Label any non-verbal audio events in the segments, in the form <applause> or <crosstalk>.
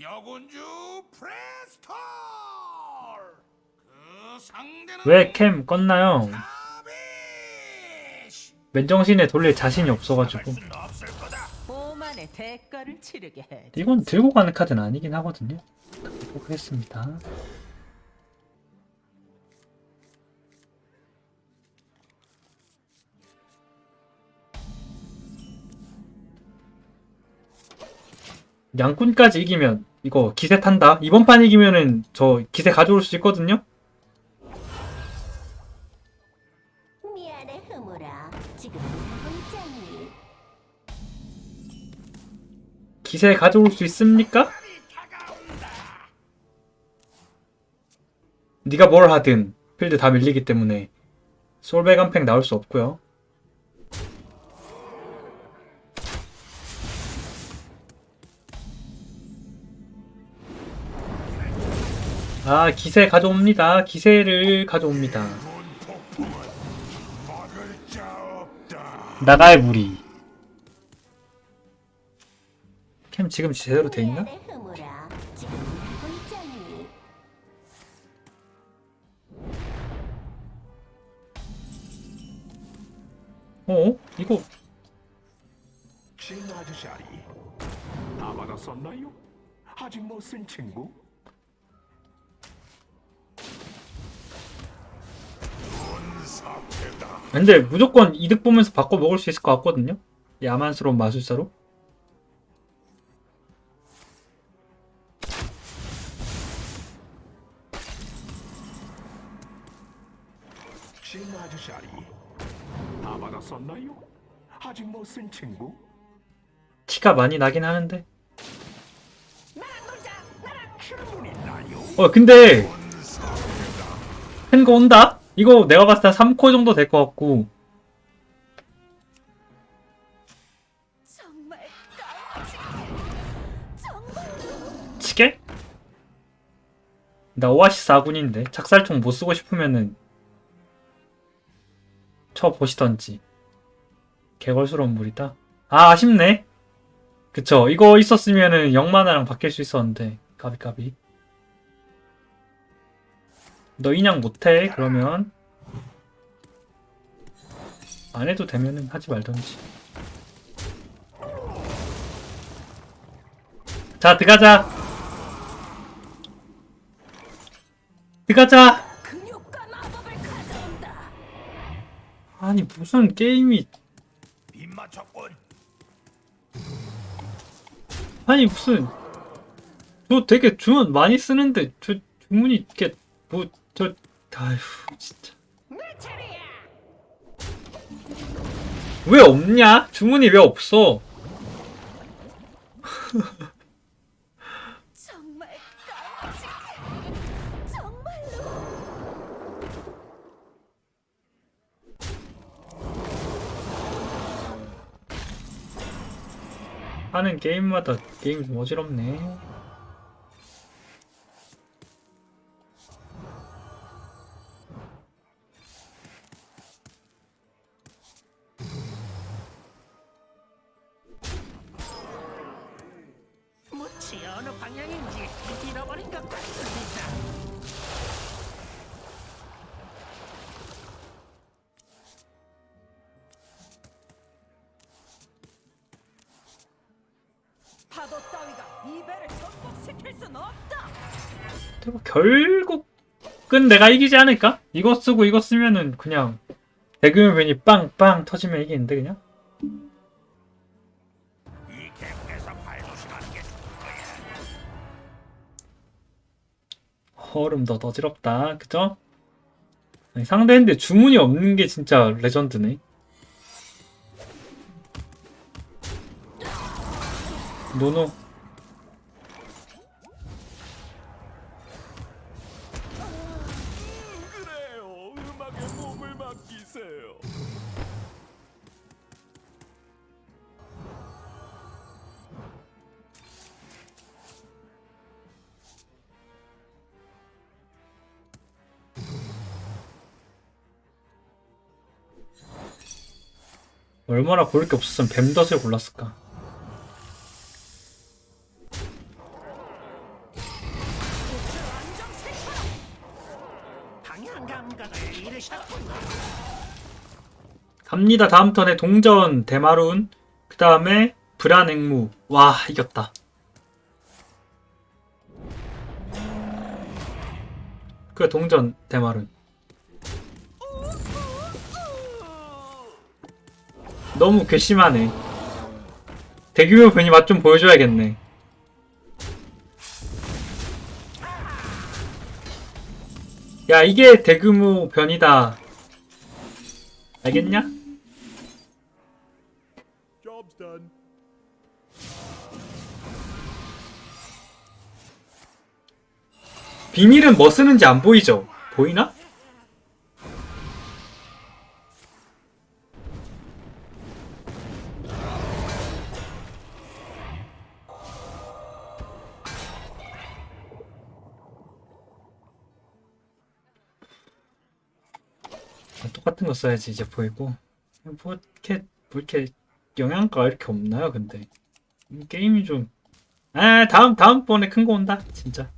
여군주 프레스톨! 그 상대는 왜 캠 껐나요? 맨정신에 돌릴 자신이 없어가지고. 이건 들고 가는 카드는 아니긴 하거든요. 보겠습니다. 양꾼까지 이기면 이거 기세 탄다 이번 판 이기면은 저 기세 가져올 수 있거든요 미안해 흐물아 지금? 기세 가져올 수 있습니까? 네가 뭘 하든 필드 다 밀리기 때문에 솔백 한팩 나올 수 없고요. 아 기세 가져옵니다. 기세를 가져옵니다. 나갈 무리. 캠 지금 제대로 돼 있나? 미안해 흐물아 지금 하고 있지 않니? 어? 이거? 아직 못 쓴 친구? 근데 무조건 이득 보면서 바꿔 먹을 수 있을 것 같거든요. 야만스러운 마술사로. 진 아저씨아리 다 받았었나요? 아직 못 쓴 친구? 티가 많이 나긴 하는데. 어 근데 큰 거 온다? 이거 내가 봤을 때 3코 정도 될 것 같고. 치게? 나 오아시스 아군인데 작살총 못 쓰고 싶으면은 쳐 보시던지. 개걸스러운 물이다. 아 아쉽네. 그쵸. 이거 있었으면은 영만화랑 바뀔 수 있었는데. 까비까비. 너 인양 못해 그러면 안 해도 되면은 하지 말던지. 자 들어가자. 들어가자. 아니 무슨 게임이. 아니 무슨. 저 되게 주문 많이 쓰는데 저 주문이 이렇게 뭐저 아휴 진짜 왜 없냐? 주문이 왜 없어? 하는 게임마다 게임이 좀 어지럽네 무치 어느 방향인지 잃어버린 것 같습니다. 파도 따위가 이 배를 전복시킬 순 없다. 근데 뭐 결국은 내가 이기지 않을까? 이거 쓰고 이거 쓰면은 그냥 대규모 변이 빵빵 터지면 이기는데 그냥 거야 얼음 더 어지럽다. 그죠? 상대인데 주문이 없는 게 진짜 레전드네. 노노 얼마나 고를 게 없었으면 뱀덫을 골랐을까? 갑니다. 다음 턴에 동전 대마룬 그 다음에 불안 앵무. 와 이겼다. 그 동전 대마룬. 너무 괘씸하네. 대규모 변이 맛 좀 보여줘야겠네. 야 이게 대규모 변이다. 알겠냐? 비밀은 뭐 쓰는지 안 보이죠? 보이나? 똑같은 거 써야지 이제 보이고. 뭐 이렇게 뭐 이렇게 영양가가 이렇게 없나요 근데? 이 게임이 좀. 아 다음 다음번에 큰 거 온다 진짜.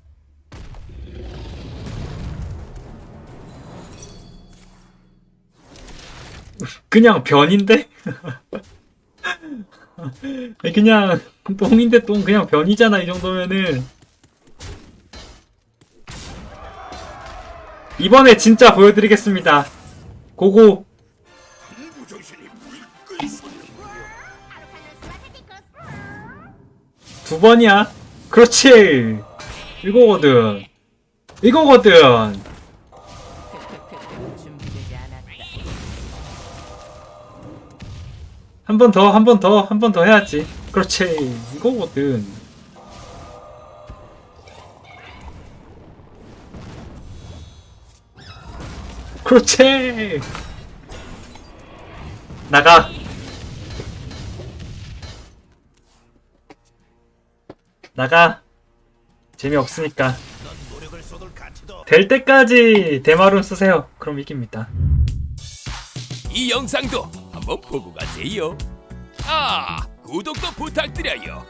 그냥 변인데? <laughs> 그냥 똥인데 똥 그냥 변이잖아 이 정도면은. 이번에 진짜 보여드리겠습니다 고고 두 번이야 그렇지 이거거든 이거거든. 한 번 더, 한 번 더, 한 번 더 해야지. 그렇지. 이거거든. 그렇지. 나가. 나가. 재미없으니까. 될 때까지 대마룬 쓰세요. 그럼 이깁니다. 이 영상도 한번 보고 가세요. 아, 구독도 부탁드려요.